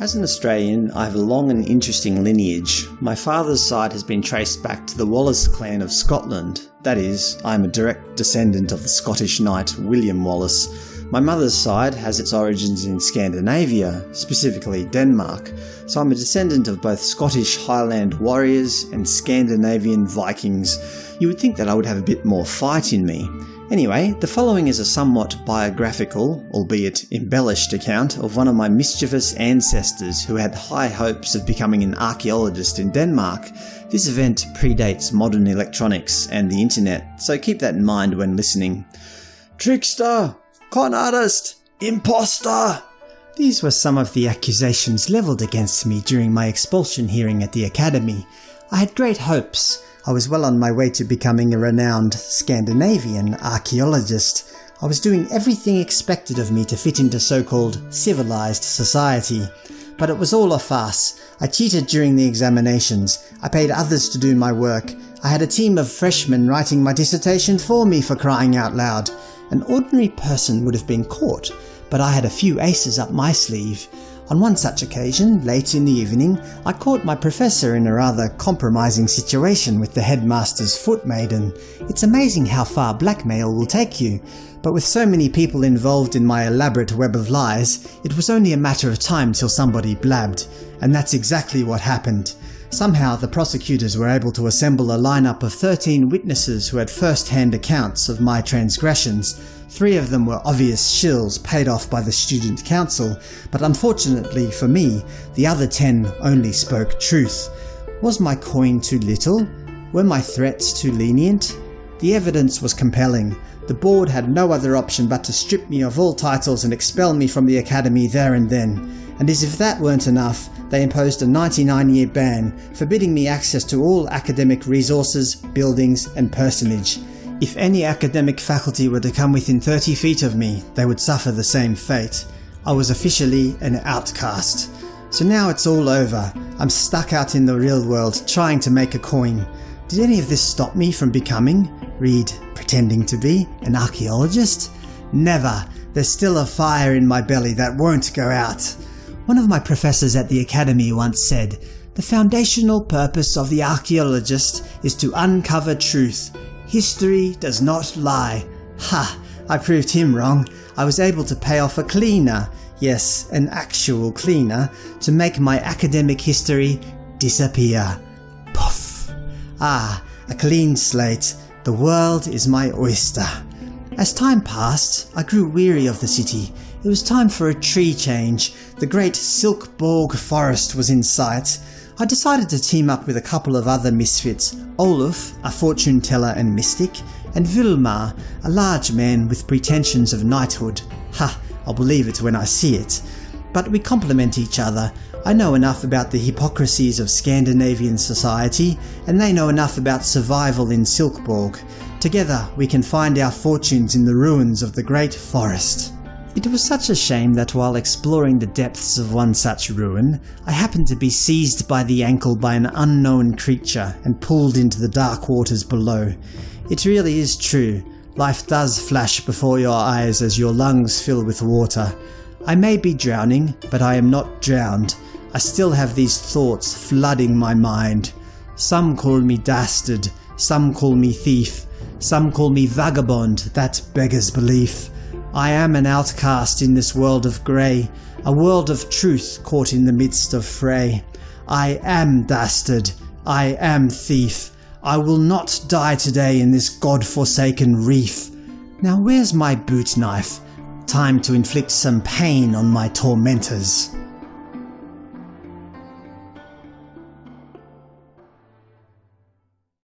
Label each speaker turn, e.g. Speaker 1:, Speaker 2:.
Speaker 1: As an Australian, I have a long and interesting lineage. My father's side has been traced back to the Wallace clan of Scotland. That is, I am a direct descendant of the Scottish knight William Wallace. My mother's side has its origins in Scandinavia, specifically Denmark, so I'm a descendant of both Scottish Highland warriors and Scandinavian Vikings. You would think that I would have a bit more fight in me. Anyway, the following is a somewhat biographical, albeit embellished account of one of my mischievous ancestors who had high hopes of becoming an archaeologist in Denmark. This event predates modern electronics and the internet, so keep that in mind when listening. Trickster! Con artist! Imposter! These were some of the accusations levelled against me during my expulsion hearing at the Academy. I had great hopes, I was well on my way to becoming a renowned Scandinavian archaeologist. I was doing everything expected of me to fit into so-called civilized society. But it was all a farce. I cheated during the examinations. I paid others to do my work. I had a team of freshmen writing my dissertation for me for crying out loud. An ordinary person would have been caught, but I had a few aces up my sleeve. On one such occasion, late in the evening, I caught my professor in a rather compromising situation with the headmaster's foot maiden. It's amazing how far blackmail will take you, but with so many people involved in my elaborate web of lies, it was only a matter of time till somebody blabbed, and that's exactly what happened. Somehow the prosecutors were able to assemble a lineup of 13 witnesses who had first-hand accounts of my transgressions, Three of them were obvious shills paid off by the student council, but unfortunately for me, the other ten only spoke truth. Was my coin too little? Were my threats too lenient? The evidence was compelling. The board had no other option but to strip me of all titles and expel me from the academy there and then. And as if that weren't enough, they imposed a 99-year ban, forbidding me access to all academic resources, buildings and personage. If any academic faculty were to come within 30 feet of me, they would suffer the same fate. I was officially an outcast. So now it's all over. I'm stuck out in the real world trying to make a coin. Did any of this stop me from becoming, read pretending to be, an archaeologist? Never. There's still a fire in my belly that won't go out. One of my professors at the academy once said, the foundational purpose of the archaeologist is to uncover truth, History does not lie. Ha! I proved him wrong. I was able to pay off a cleaner, yes, an actual cleaner, to make my academic history disappear. Puff! Ah, a clean slate. The world is my oyster. As time passed, I grew weary of the city. It was time for a tree change. The great Silkborg forest was in sight. I decided to team up with a couple of other misfits, Olaf, a fortune teller and mystic, and Vilmar, a large man with pretensions of knighthood. Ha, I'll believe it when I see it. But we complement each other. I know enough about the hypocrisies of Scandinavian society, and they know enough about survival in Silkborg. Together we can find our fortunes in the ruins of the great forest. It was such a shame that while exploring the depths of one such ruin, I happened to be seized by the ankle by an unknown creature and pulled into the dark waters below. It really is true, life does flash before your eyes as your lungs fill with water. I may be drowning, but I am not drowned. I still have these thoughts flooding my mind. Some call me dastard, some call me thief, some call me vagabond, that beggars belief. I am an outcast in this world of grey, a world of truth caught in the midst of fray. I am dastard, I am thief, I will not die today in this god-forsaken reef. Now where's my boot knife? Time to inflict some pain on my tormentors.